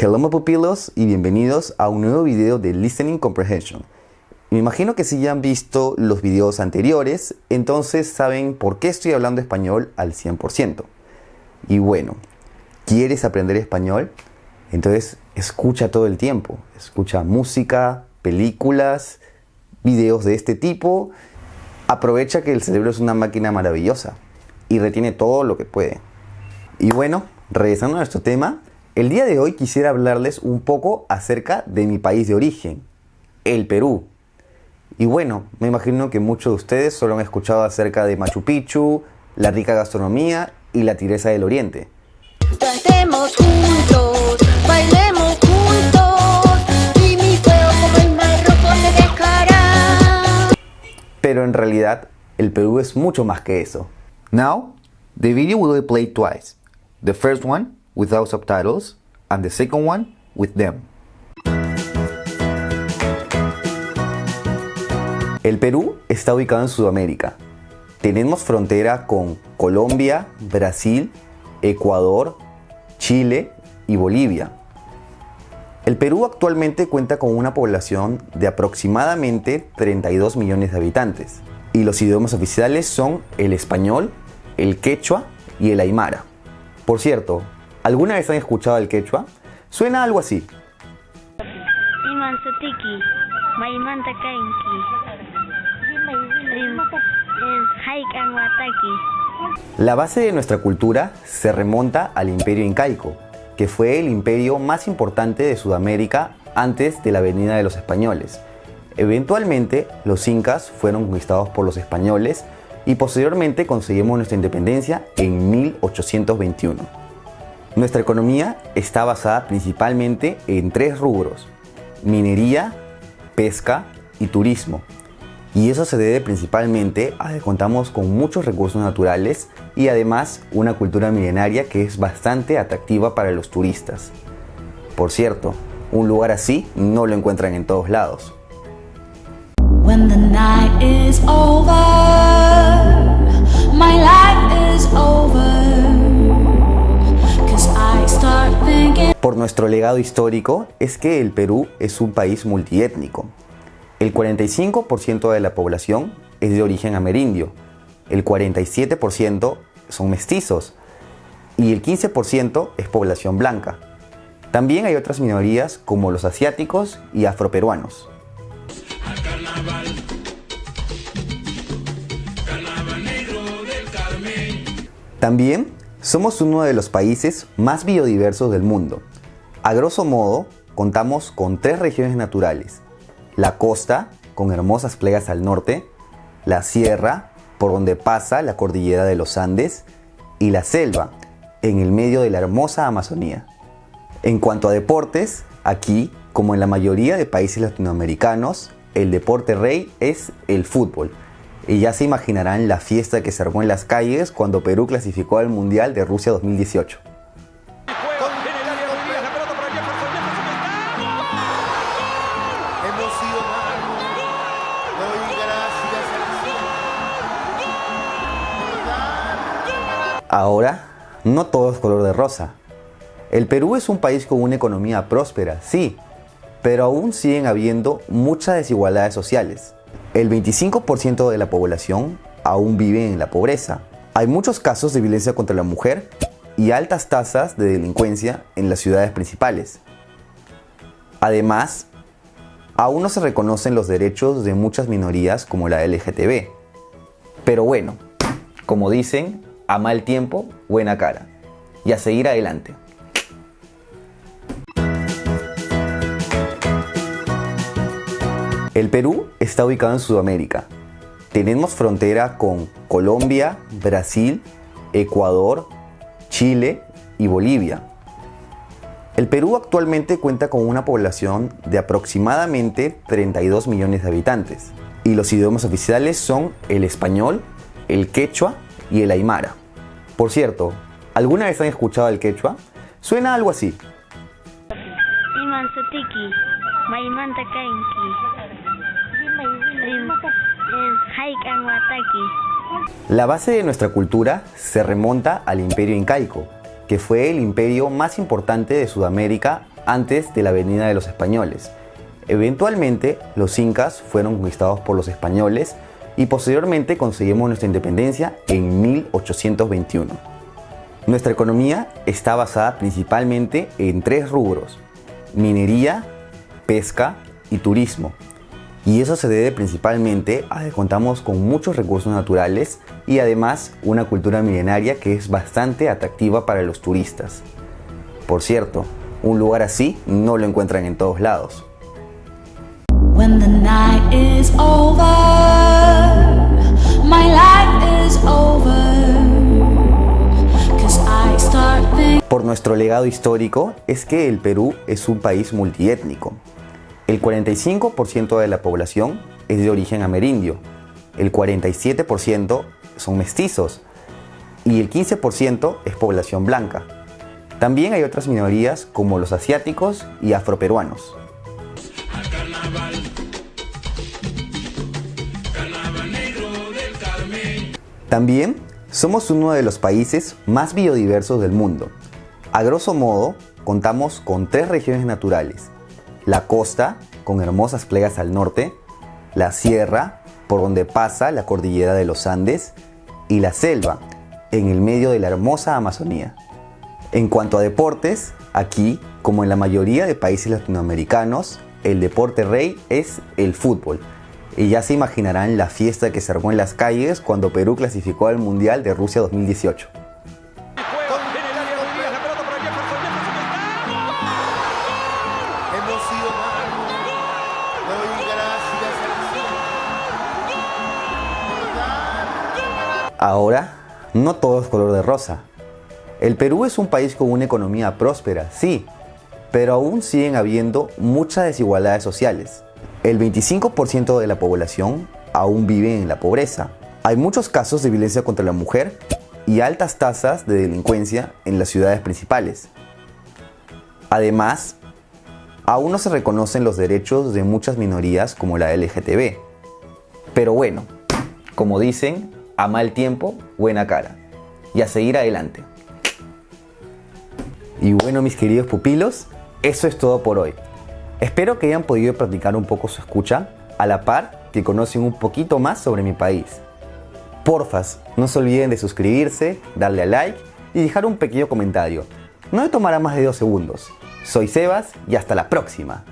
Hello my pupilos y bienvenidos a un nuevo video de Listening Comprehension. Me imagino que si ya han visto los videos anteriores, entonces saben por qué estoy hablando español al 100%. Y bueno, ¿quieres aprender español? Entonces escucha todo el tiempo, escucha música, películas, videos de este tipo. Aprovecha que el cerebro es una máquina maravillosa y retiene todo lo que puede. Y bueno, regresando a nuestro tema, el día de hoy quisiera hablarles un poco acerca de mi país de origen, el Perú. Y bueno, me imagino que muchos de ustedes solo han escuchado acerca de Machu Picchu, la rica gastronomía y la tireza del oriente. Cantemos juntos, bailemos juntos, y mi fuego como el mar rojo se dejará. Pero en realidad, el Perú es mucho más que eso. Now, the video will be played twice. The first one without subtitles and the second one with them. El Perú está ubicado en Sudamérica. Tenemos frontera con Colombia, Brasil, Ecuador, Chile y Bolivia. El Perú actualmente cuenta con una población de aproximadamente 32 millones de habitantes y los idiomas oficiales son el español, el quechua y el aymara. Por cierto, ¿alguna vez han escuchado el quechua? Suena algo así. La base de nuestra cultura se remonta al imperio incaico, que fue el imperio más importante de Sudamérica antes de la venida de los españoles. Eventualmente, los incas fueron conquistados por los españoles y posteriormente conseguimos nuestra independencia en 1821. Nuestra economía está basada principalmente en tres rubros, minería, pesca y turismo. Y eso se debe principalmente a que contamos con muchos recursos naturales y además una cultura milenaria que es bastante atractiva para los turistas. Por cierto, un lugar así no lo encuentran en todos lados. Por nuestro legado histórico es que el Perú es un país multiétnico. El 45% de la población es de origen amerindio, el 47% son mestizos y el 15% es población blanca. También hay otras minorías como los asiáticos y afroperuanos. También somos uno de los países más biodiversos del mundo. A grosso modo, contamos con tres regiones naturales. La costa, con hermosas playas al norte, la sierra, por donde pasa la cordillera de los Andes, y la selva, en el medio de la hermosa Amazonía. En cuanto a deportes, aquí, como en la mayoría de países latinoamericanos, el deporte rey es el fútbol. Y ya se imaginarán la fiesta que se armó en las calles cuando Perú clasificó al Mundial de Rusia 2018. Ahora, no todo es color de rosa. El Perú es un país con una economía próspera, sí, pero aún siguen habiendo muchas desigualdades sociales. El 25% de la población aún vive en la pobreza. Hay muchos casos de violencia contra la mujer y altas tasas de delincuencia en las ciudades principales. Además, aún no se reconocen los derechos de muchas minorías como la LGTB. Pero bueno, como dicen, a mal tiempo, buena cara. Y a seguir adelante. El Perú está ubicado en Sudamérica. Tenemos frontera con Colombia, Brasil, Ecuador, Chile y Bolivia. El Perú actualmente cuenta con una población de aproximadamente 32 millones de habitantes y los idiomas oficiales son el español, el quechua y el aymara. Por cierto, ¿alguna vez han escuchado el quechua? Suena algo así. La base de nuestra cultura se remonta al imperio incaico, que fue el imperio más importante de Sudamérica antes de la venida de los españoles. Eventualmente, los incas fueron conquistados por los españoles y posteriormente conseguimos nuestra independencia en 1821. Nuestra economía está basada principalmente en tres rubros, minería, pesca y turismo. Y eso se debe principalmente a que contamos con muchos recursos naturales y además una cultura milenaria que es bastante atractiva para los turistas. Por cierto, un lugar así no lo encuentran en todos lados. When the night is over, my life is over. 'Cause I start thinking. Por nuestro legado histórico es que el Perú es un país multiétnico. El 45% de la población es de origen amerindio, el 47% son mestizos y el 15% es población blanca. También hay otras minorías como los asiáticos y afroperuanos. También somos uno de los países más biodiversos del mundo. A grosso modo, contamos con tres regiones naturales. La costa, con hermosas playas al norte, la sierra, por donde pasa la cordillera de los Andes, y la selva, en el medio de la hermosa Amazonía. En cuanto a deportes, aquí, como en la mayoría de países latinoamericanos, el deporte rey es el fútbol. Y ya se imaginarán la fiesta que se armó en las calles cuando Perú clasificó al Mundial de Rusia 2018. Ahora, no todo es color de rosa. El Perú es un país con una economía próspera, sí, pero aún siguen habiendo muchas desigualdades sociales. El 25% de la población aún vive en la pobreza. Hay muchos casos de violencia contra la mujer y altas tasas de delincuencia en las ciudades principales. Además, aún no se reconocen los derechos de muchas minorías como la LGTB. Pero bueno, como dicen, a mal tiempo, buena cara. Y a seguir adelante. Y bueno, mis queridos pupilos, eso es todo por hoy. Espero que hayan podido practicar un poco su escucha, a la par que conocen un poquito más sobre mi país. Porfas, no se olviden de suscribirse, darle a like y dejar un pequeño comentario. No me tomará más de dos segundos. Soy Sebas y hasta la próxima.